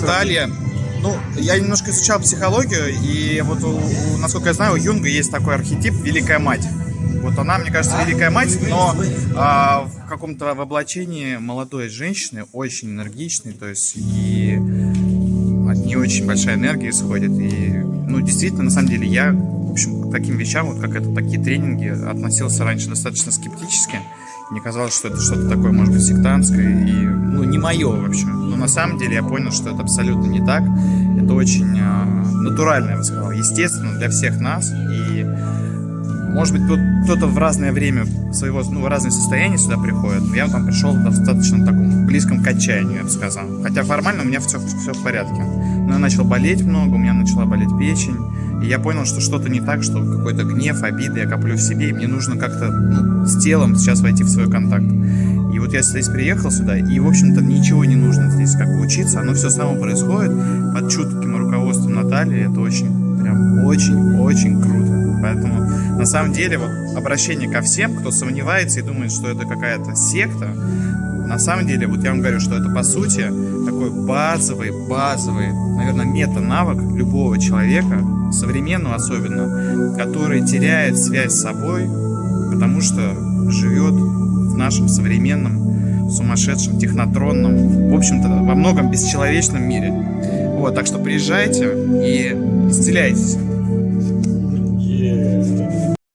Наталья. Ну, я немножко изучал психологию, и вот, у, у- насколько я знаю, у Юнга есть такой архетип «Великая мать». Вот она, мне кажется, великая мать, но а, в каком-то в облачении молодой женщины, очень энергичной, то есть и от нее очень большая энергия исходит. И, ну, действительно, на самом деле, я, в общем, к таким вещам, вот как это, такие тренинги, относился раньше достаточно скептически. Мне казалось, что это что-то такое, может быть, сектантское и, не мое, в общем. Но на самом деле я понял, что это абсолютно не так. Это очень а, натурально, я бы сказал, естественно для всех нас. И, может быть, кто-то в разное время своего, ну, в разные состояния сюда приходит. Но я там пришел достаточно таком близком к отчаянию, я бы сказал. Хотя формально у меня все, все в порядке. Но я начал болеть много, у меня начала болеть печень. И я понял, что что-то не так, что какой-то гнев, обиды я коплю в себе, и мне нужно как-то ну, с телом сейчас войти в свой контакт. Вот я здесь приехал сюда, и, в общем-то, ничего не нужно здесь как бы учиться, оно все само происходит под чутким руководством Натальи, это очень, прям очень-очень круто. Поэтому, на самом деле, вот обращение ко всем, кто сомневается и думает, что это какая-то секта, на самом деле, вот я вам говорю, что это по сути такой базовый, базовый, наверное, мета-навык любого человека, современного особенно, который теряет связь с собой, потому что живет нашем современном, сумасшедшем, технотронном, в общем-то, во многом бесчеловечном мире. Вот, так что приезжайте и исцеляйтесь.